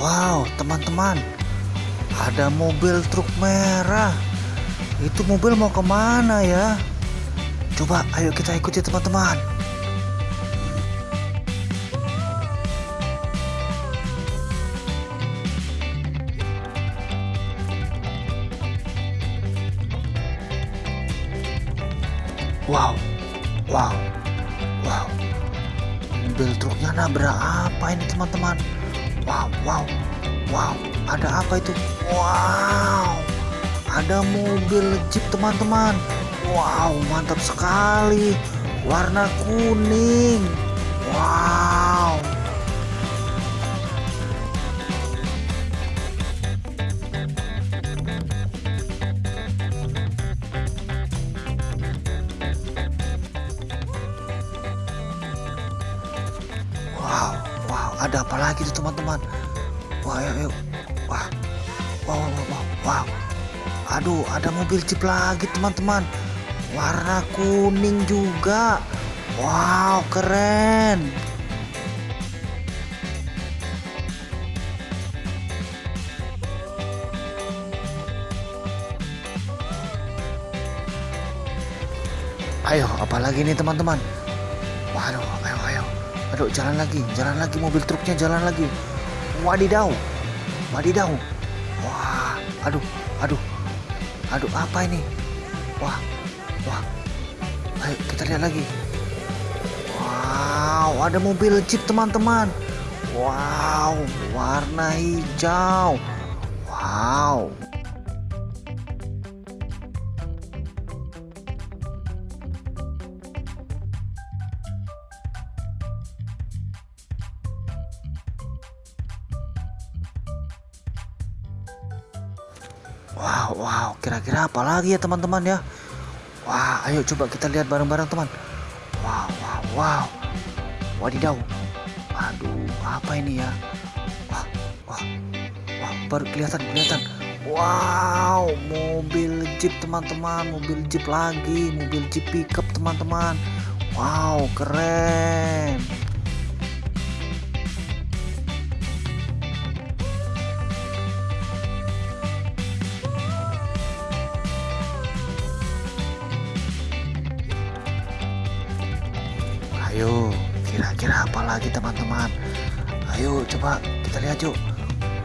Wow, teman-teman, ada mobil truk merah. Itu mobil mau ke mana ya? Coba, ayo kita ikuti teman-teman. Wow, wow, wow. Mobil truknya nabrak apa ini teman-teman? Wow, wow, wow. Ada apa itu? Wow, ada mobil jeep teman-teman. Wow, mantap sekali. Warna kuning. Wow. Ada apa lagi tuh teman-teman? Wah, ayo, ayo. Wah, wow, wow, wow, wow. Aduh, ada mobil jeep lagi teman-teman. Warna kuning juga. Wow, keren. Ayo, apalagi nih teman-teman? Waduh, ayo. Aduh, jalan lagi, jalan lagi mobil truknya jalan lagi. Wadidaw, wadidaw. Wah, aduh, aduh, aduh, apa ini? Wah, wah. Ayo kita lihat lagi. Wow, ada mobil jeep teman-teman. Wow, warna hijau. Wow. Wow, wow, kira-kira apa lagi ya teman-teman ya? Wah, ayo coba kita lihat bareng-bareng teman. Wow, wow, wow. Wadidaw. Aduh, apa ini ya? Wah, wah, wah, baru kelihatan, kelihatan. Wow, mobil jeep teman-teman, mobil jeep lagi, mobil jeep pickup teman-teman. Wow, keren. Ayo, kira-kira apa lagi teman-teman? Ayo coba kita lihat yuk.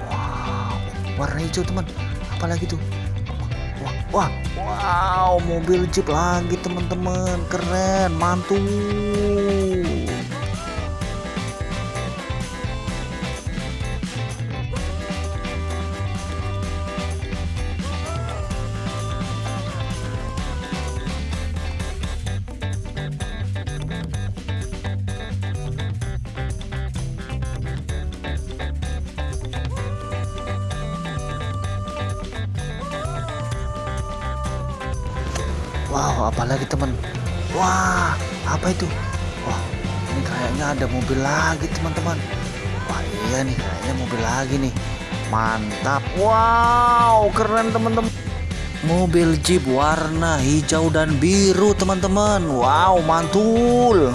Wow, warna hijau teman. Apa lagi tuh? Wah, wah, wow, mobil jeep lagi teman-teman. Keren, mantul. Wow, apalagi teman? Wah, apa itu? Wah, ini kayaknya ada mobil lagi teman-teman. Wah iya nih, kayaknya mobil lagi nih. Mantap. Wow, keren teman-teman. Mobil Jeep warna hijau dan biru teman-teman. Wow, mantul.